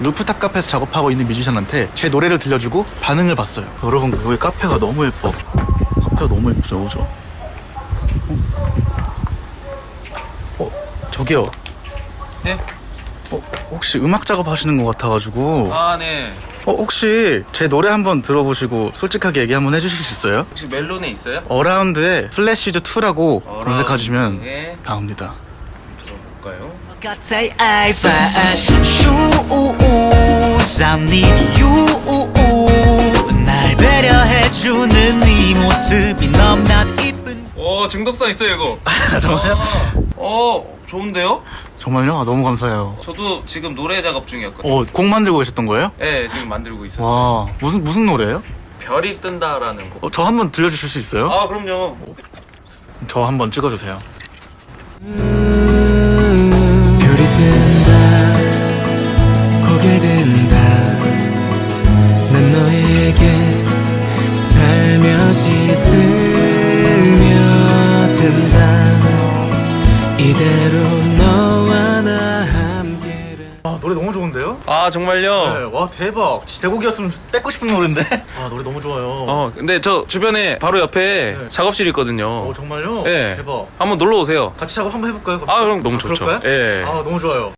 루프탑 카페에서 작업하고 있는 뮤지션한테 제 노래를 들려주고 반응을 봤어요. 여러분 여기 카페가 너무 예뻐. 카페가 너무 예쁘죠, 그죠? 어, 어 저기요. 네? 어, 혹시 음악 작업 하시는 것 같아가지고 아, 네. 어, 혹시 제 노래 한번 들어보시고 솔직하게 얘기 한번 해주실 수 있어요? 혹시 멜론에 있어요? 어라운드의 플래시즈 2라고 검색하시면 어라운드의- 나옵니다. 들어볼까요? 같아 I find shoes I need you 날 배려해주는 네 모습이 너무나 이쁜 오, 중독성 있어요, 이거. 정말요? 아, 어, 좋은데요? 정말요? 아, 너무 감사해요. 저도 지금 노래 작업 중이었거든요. 어, 곡 만들고 계셨던 거예요? 네, 지금 만들고 있었어요. 와, 무슨 무슨 노래예요? 별이 뜬다라는 곡. 어, 저 한번 들려주실 수 있어요? 아, 그럼요. 저 한번 찍어주세요. 별 살며시 스며든다 이대로 너와 나 함께라 아, 노래 너무 좋은데요? 아, 정말요? 네, 와, 대박. 진짜 제곡이었으면 뺏고 싶은 노래인데? 아, 노래 너무 좋아요. 어, 근데 저 주변에 바로 옆에 네. 작업실이 있거든요. 어, 정말요? 네. 대박. 한번 놀러 오세요. 같이 작업 한번 해볼까요? 아, 그럼 너무 좋죠. 그럴까요? 예. 아, 너무 좋아요.